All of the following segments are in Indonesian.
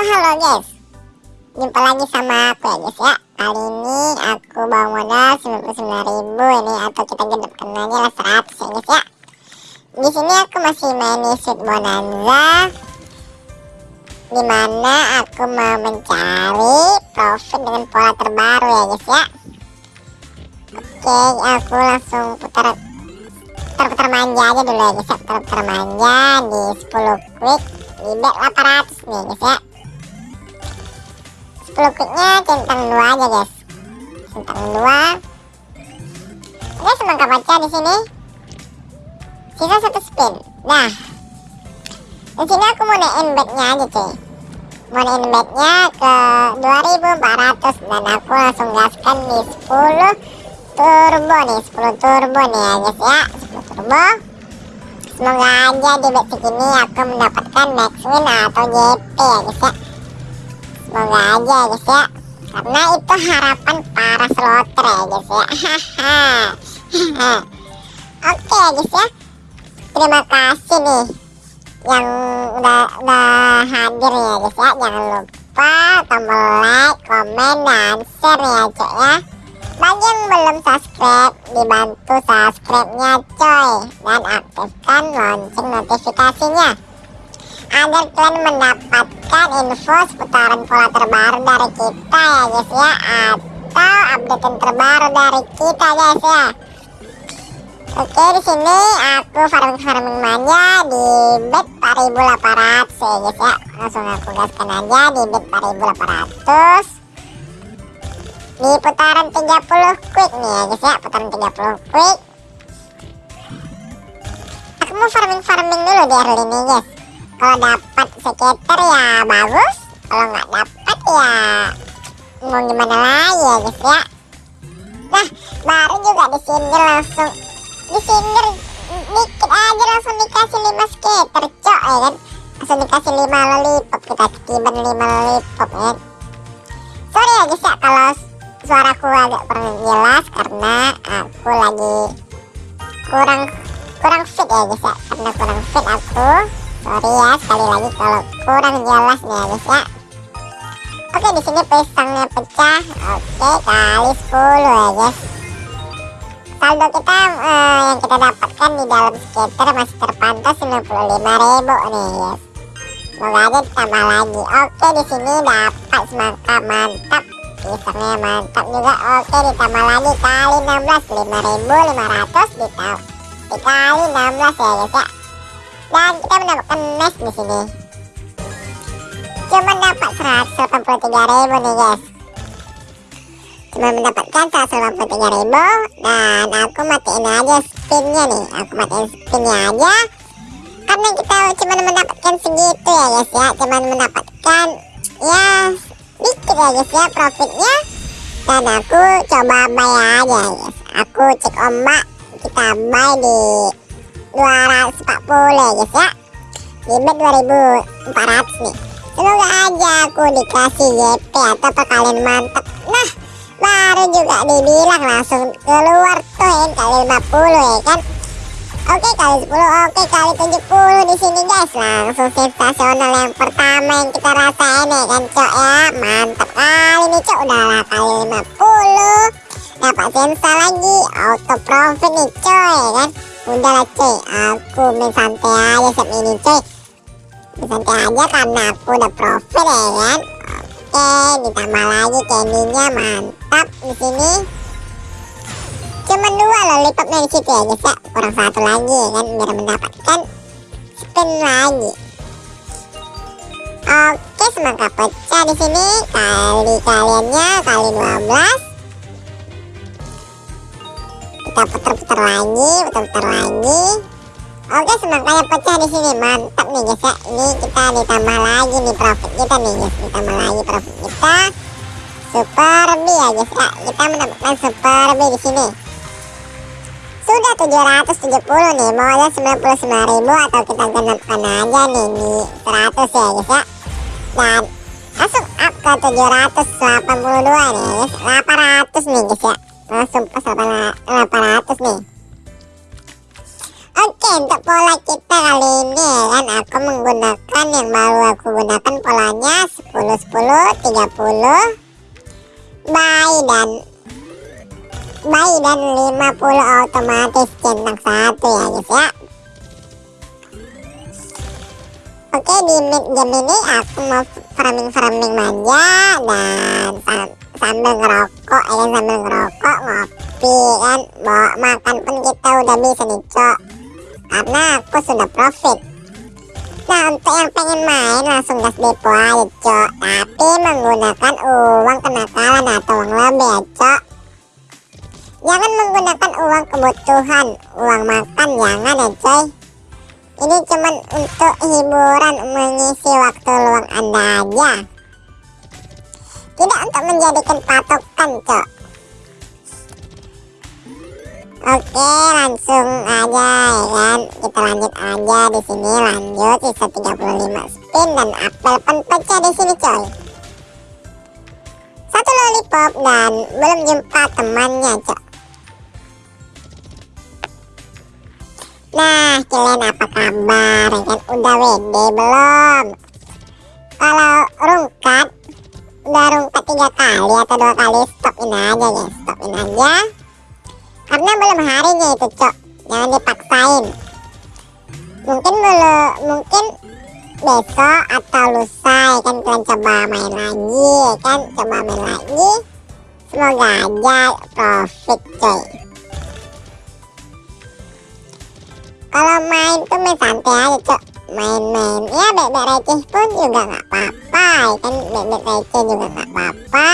guys. Jumpa lagi sama aku ya guys ya. Kali ini aku bawa modal 99.000 ini Atau kita gedepkan aja lah 100 ya guys ya. Di sini aku masih main Sweet Bonanza Di mana aku mau mencari profit dengan pola terbaru ya guys ya. Oke aku langsung putar Putar-putar manja aja dulu ya guys ya. Putar-putar manja di 10 quick di bet 800 nih guys ya 10 quicknya centang 2 aja guys. Centang 2 oke semangka baca di sini. Sisa satu spin. Nah di sini aku mau naikin betnya aja cuy. Mau naikin betnya ke 2400 dan aku langsung gaskan di 10 turbo nih. 10 turbo nih ya guys ya. 10 turbo. Semoga aja di bet segini aku mendapatkan max win atau JP ya guys ya Semoga aja ya guys ya. Karena itu harapan para slotter ya guys ya. Oke ya guys ya. Terima kasih nih Yang udah, udah hadir ya guys ya. Jangan lupa tombol like, komen, dan share ya cok ya. Bagi yang belum subscribe, dibantu subscribe-nya coy. Dan aktifkan lonceng notifikasinya Agar kalian mendapatkan info seputaran pola terbaru dari kita ya guys ya. Atau update terbaru dari kita guys ya. Oke di sini aku farming farming manja di bet 4800 ya guys ya. Langsung aku gaskan aja di bet 4800 di putaran 30 quick nih ya guys ya. Putaran 30 quick. Aku mau farming-farming dulu di early nih guys kalau dapat sekitar ya bagus. Kalau nggak dapat ya mau gimana lagi ya guys ya? Nah baru juga di sini langsung di sini dikit aja langsung dikasih 5 skater cok ya kan? Langsung dikasih 5 lollipop kita ketiban 5 lollipop ya kan? Sorry ya guys ya kalau suaraku agak kurang jelas karena aku lagi kurang kurang fit ya guys ya? Karena kurang fit aku sorry ya sekali lagi kalau kurang jelas nih ya guys ya. Oke di sini pisangnya pecah. Oke kali 10 ya guys. Saldo kita eh, yang kita dapatkan di dalam skater masih terpantau 95.000 nih guys. Semoga aja ditambah lagi. Oke di sini dapat semangka mantap. Pisangnya mantap juga. Oke ditambah lagi kali 16 5500 ditambah dikali 16 ya guys ya dan kita mendapatkan nest di sini. Cuma dapat 183.000 nih guys. Cuma mendapatkan 183.000 dan aku matiin aja spinnya nih. Aku matiin spinnya aja. Karena kita cuma mendapatkan segitu ya guys ya. Cuma mendapatkan ya dikit ya guys ya profitnya. Dan aku coba buy aja guys. Aku cek ombak kita buy di 240 ya guys ya di bet 2400 nih semoga aja aku dikasih YP atau perkalian mantap nah baru juga dibilang langsung keluar tuh ya kali 50 ya kan Oke kali 10, oke kali 70 di sini guys. Langsung sensasional yang pertama yang kita rasain ya kan cok ya. Mantap kali nih cok. Udahlah kali 50. Dapat sensa lagi. Auto profit nih coy ya kan. Udahlah coy. Aku main santai aja set ini coy. Main santai aja karena aku udah profit ya kan. Oke ditambah lagi candy-nya mantap di sini cuma dua lollipopnya di situ ya guys ya kurang satu lagi ya kan biar mendapatkan spin lagi oke semangka pecah di sini kali kaliannya kali 12 kita putar-putar lagi putar-putar lagi. Oke semangkanya pecah di sini mantap nih guys ya. Ini kita ditambah lagi nih profit kita nih guys. Ditambah lagi profit kita. Super B ya guys ya. Kita mendapatkan super B di sini. Sudah 770 nih mau aja 99.000 atau kita genapkan aja nih di 100 ya guys ya. Dan langsung up ke 782 nih guys. 800 nih guys ya. Langsung pas 800 30 buy dan buy dan 50 otomatis centang satu ya guys ya. Oke di mid game ini aku mau farming-farming manja dan sambil ngerokok ya sambil ngerokok ngopi kan. Bawa makan pun kita udah bisa nih cok. Karena aku sudah profit nah untuk yang pengen main langsung gas depo aja cok. Tapi menggunakan uang kenakalan atau uang lebih ya cok. Jangan menggunakan uang kebutuhan uang makan jangan ya coy ini cuman untuk hiburan mengisi waktu luang anda aja. Tidak untuk menjadikan patokan cok Oke langsung aja ya kan. Kita lanjut aja di sini. Lanjut sisa 35 spin dan apel pecah di sini coy. Satu lollipop dan belum jumpa temannya cok Nah kalian apa kabar? Ya kan udah WD belum? Kalau rungkat udah rungkat tiga kali atau dua kali stopin aja ya stopin aja karena belum harinya itu cok jangan dipaksain. Mungkin belum mungkin besok atau lusa ya kan? Kalian coba main lagi ya kan? Coba main lagi. Semoga aja profit coy kalau main tuh main santai aja cok main-main ya bebek receh pun juga nggak apa-apa ya kan? Bebek receh juga nggak apa-apa.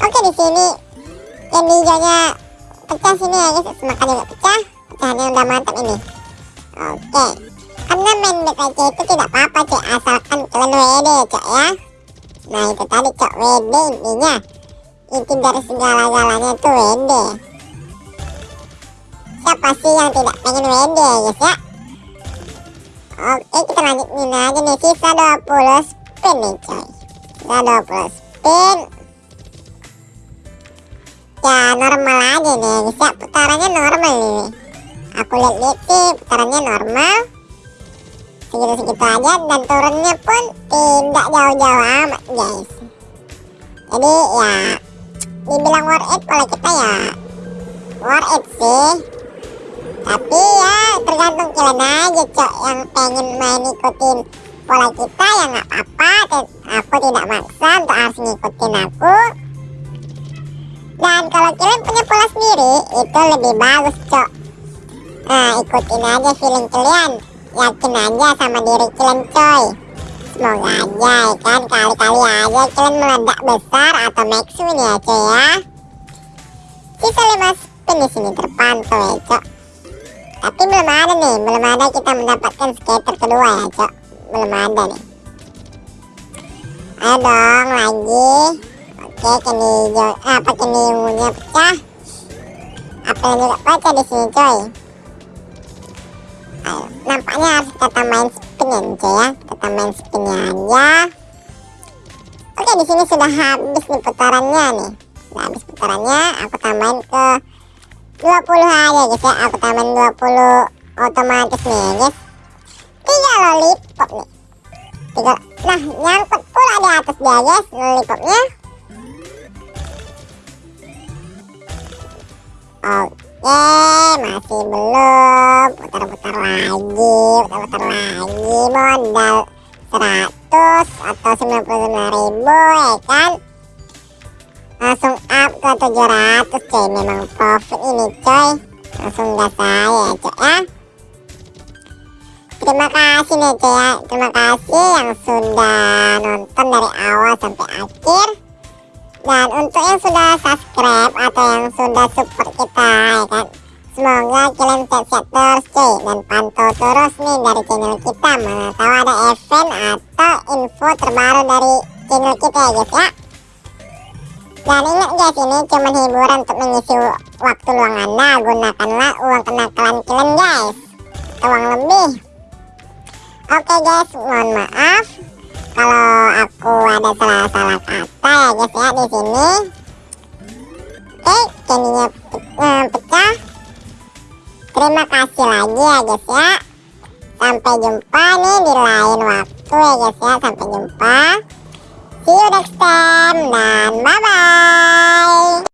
Oke di sini yang hijaunya pecah sini ya guys semakan juga pecah pecahannya udah mantap ini. Oke karena main bebek receh itu tidak apa-apa cok asalkan kalian WD cok ya. Nah itu tadi cok WD intinya inti dari segala-galanya itu WD siapa sih yang tidak pengen WD guys ya? Oke kita lanjutin aja nih. Sisa 20 spin nih coy Sisa 20 spin Ya normal aja nih. Guys ya Putarannya normal nih. Aku lihat-lihat sih putarannya normal. Segitu-segitu aja Dan turunnya pun tidak jauh-jauh amat guys. Jadi ya Dibilang worth it pola kita ya Worth it sih. Tapi ya tergantung kalian aja cok yang pengen main ikutin pola kita ya nggak apa-apa. Aku tidak maksa untuk harus ngikutin aku dan kalau kalian punya pola sendiri itu lebih bagus cok. Nah ikutin aja feeling kalian. Yakin aja sama diri kalian coy. Semoga aja ya kan? Kali-kali aja kalian meledak besar atau maximum ya coy ya. Sisa 5 spin di sini terpantau ya cok. Tapi belum ada nih belum ada kita mendapatkan skater kedua ya cok. Belum ada nih. Ayo dong lagi oke kini hijau ah, apa kini ungunya pecah? Apa yang juga pecah di sini coy? Ayo nampaknya harus kita tambahin spinnya nih coy ya. Kita tambahin spinnya aja oke di sini sudah habis nih putarannya nih. Sudah habis putarannya aku tambahin ke 20 aja guys ya. Aku tambahin 20 otomatis nih ya guys. Tiga lollipop nih. Tiga nah nyangkut pula di atas dia guys lollipopnya oke masih belum. Putar-putar lagi putar-putar lagi. Modal 100 atau 99 ribu ya kan? Langsung up ke 700 coy memang profit ini coy langsung gas saya coy ya. Terima kasih nih coy ya. Terima kasih yang sudah nonton dari awal sampai akhir dan untuk yang sudah subscribe atau yang sudah support kita ya kan semoga kalian sehat-sehat terus coy dan pantau terus nih dari channel kita mana tahu ada event atau info terbaru dari channel kita ya guys ya dan ingat guys, ini cuma hiburan untuk mengisi waktu luang Anda. Gunakanlah uang kenakalan kalian guys. Uang lebih. Oke guys, mohon maaf kalau aku ada salah-salah kata ya guys ya di sini. Oke, pe eh, pecah. terima kasih lagi ya guys ya sampai jumpa nih di lain waktu ya guys ya sampai jumpa see you next time dan bye bye